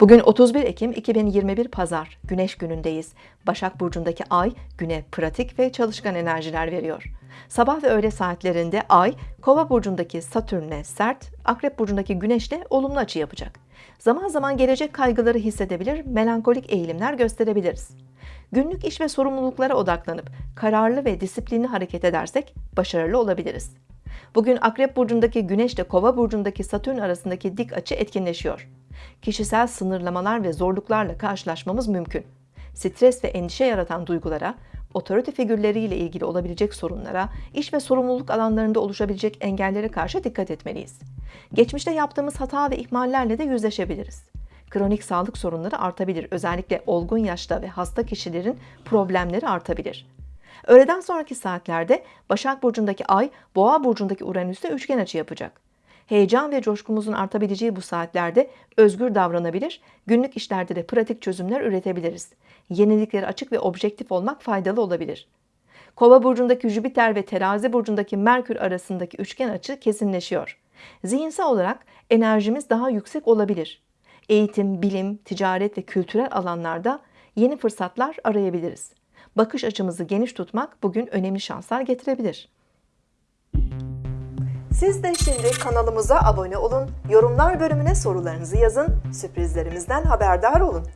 Bugün 31 Ekim 2021 Pazar, Güneş günündeyiz. Başak Burcu'ndaki ay güne pratik ve çalışkan enerjiler veriyor. Sabah ve öğle saatlerinde ay, Kova Burcu'ndaki Satürn'le sert, Akrep Burcu'ndaki Güneş'le olumlu açı yapacak. Zaman zaman gelecek kaygıları hissedebilir, melankolik eğilimler gösterebiliriz. Günlük iş ve sorumluluklara odaklanıp kararlı ve disiplinli hareket edersek başarılı olabiliriz. Bugün Akrep Burcu'ndaki Güneş ile Kova Burcu'ndaki Satürn arasındaki dik açı etkinleşiyor. Kişisel sınırlamalar ve zorluklarla karşılaşmamız mümkün. Stres ve endişe yaratan duygulara, otorite figürleriyle ilgili olabilecek sorunlara, iş ve sorumluluk alanlarında oluşabilecek engellere karşı dikkat etmeliyiz. Geçmişte yaptığımız hata ve ihmallerle de yüzleşebiliriz. Kronik sağlık sorunları artabilir. Özellikle olgun yaşta ve hasta kişilerin problemleri artabilir. Öğleden sonraki saatlerde Başak Burcu'ndaki Ay, Boğa Burcu'ndaki Uranüs'te üçgen açı yapacak. Heyecan ve coşkumuzun artabileceği bu saatlerde özgür davranabilir, günlük işlerde de pratik çözümler üretebiliriz. Yeniliklere açık ve objektif olmak faydalı olabilir. Kova burcundaki Jüpiter ve Terazi burcundaki Merkür arasındaki üçgen açı kesinleşiyor. Zihinsel olarak enerjimiz daha yüksek olabilir. Eğitim, bilim, ticaret ve kültürel alanlarda yeni fırsatlar arayabiliriz. Bakış açımızı geniş tutmak bugün önemli şanslar getirebilir. Siz de şimdi kanalımıza abone olun, yorumlar bölümüne sorularınızı yazın, sürprizlerimizden haberdar olun.